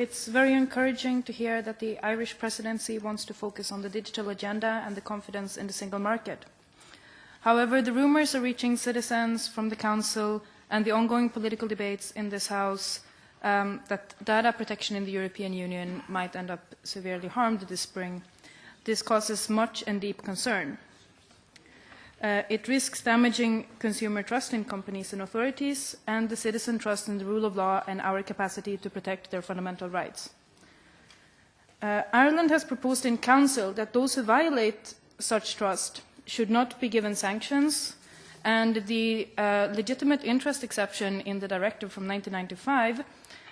It's very encouraging to hear that the Irish presidency wants to focus on the digital agenda and the confidence in the single market. However, the rumours are reaching citizens from the Council and the ongoing political debates in this House um, that data protection in the European Union might end up severely harmed this spring. This causes much and deep concern. Uh, it risks damaging consumer trust in companies and authorities and the citizen trust in the rule of law and our capacity to protect their fundamental rights. Uh, Ireland has proposed in Council that those who violate such trust should not be given sanctions and the uh, legitimate interest exception in the directive from 1995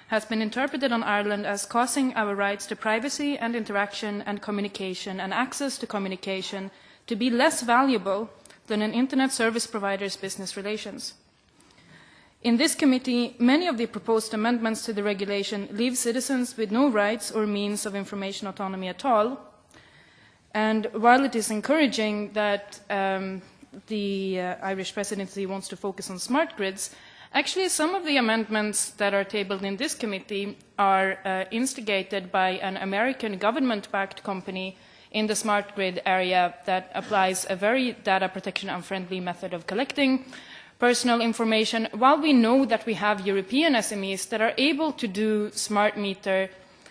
has been interpreted on Ireland as causing our rights to privacy and interaction and communication and access to communication to be less valuable than an internet service provider's business relations. In this committee, many of the proposed amendments to the regulation leave citizens with no rights or means of information autonomy at all. And while it is encouraging that um, the uh, Irish presidency wants to focus on smart grids, actually some of the amendments that are tabled in this committee are uh, instigated by an American government-backed company in the smart grid area that applies a very data protection unfriendly method of collecting personal information, while we know that we have European SMEs that are able to do smart meter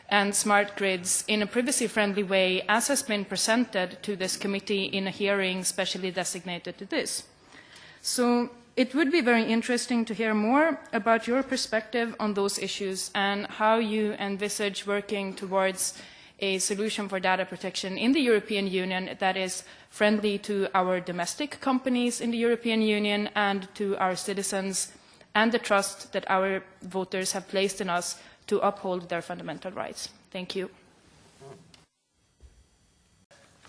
and smart grids in a privacy-friendly way, as has been presented to this committee in a hearing specially designated to this. So it would be very interesting to hear more about your perspective on those issues and how you envisage working towards a solution for data protection in the European Union that is friendly to our domestic companies in the European Union and to our citizens and the trust that our voters have placed in us to uphold their fundamental rights. Thank you.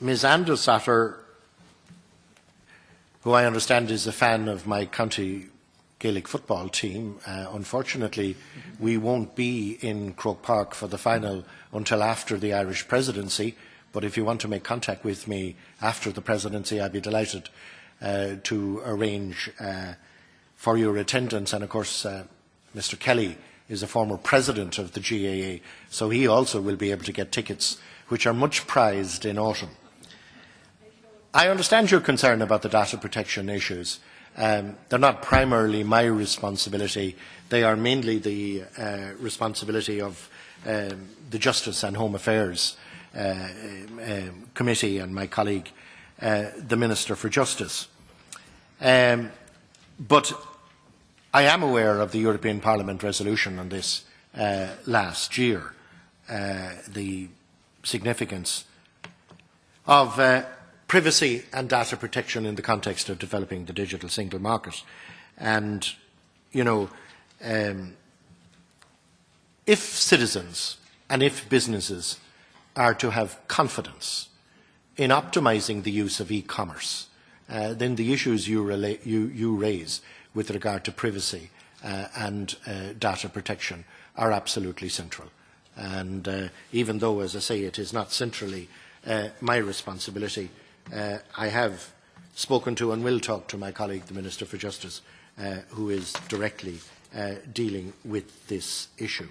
Ms Andersdotter, who I understand is a fan of my county Gaelic football team. Uh, unfortunately, we won't be in Croke Park for the final until after the Irish presidency, but if you want to make contact with me after the presidency, I'd be delighted uh, to arrange uh, for your attendance. And of course, uh, Mr Kelly is a former president of the GAA, so he also will be able to get tickets, which are much prized in autumn. I understand your concern about the data protection issues. Um, they're not primarily my responsibility. They are mainly the uh, responsibility of um, the Justice and Home Affairs uh, um, Committee and my colleague, uh, the Minister for Justice. Um, but I am aware of the European Parliament resolution on this uh, last year, uh, the significance of privacy and data protection in the context of developing the digital single market. And, you know, um, if citizens and if businesses are to have confidence in optimising the use of e-commerce, uh, then the issues you, you, you, raise with regard to privacy uh, and uh, data protection are absolutely central. And uh, even though, as I say, it is not centrally uh, my responsibility, uh, I have spoken to and will talk to my colleague, the Minister for Justice, uh, who is directly uh, dealing with this issue.